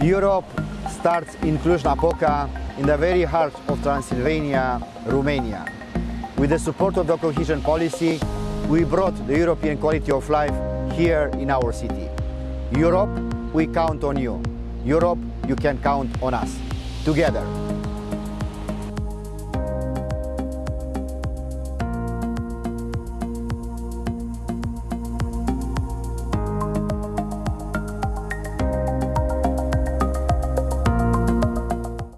Europe starts in Cluj-Napoca, in the very heart of Transylvania, Romania. With the support of the cohesion policy, we brought the European quality of life here in our city. Europe, we count on you. Europe, you can count on us. Together,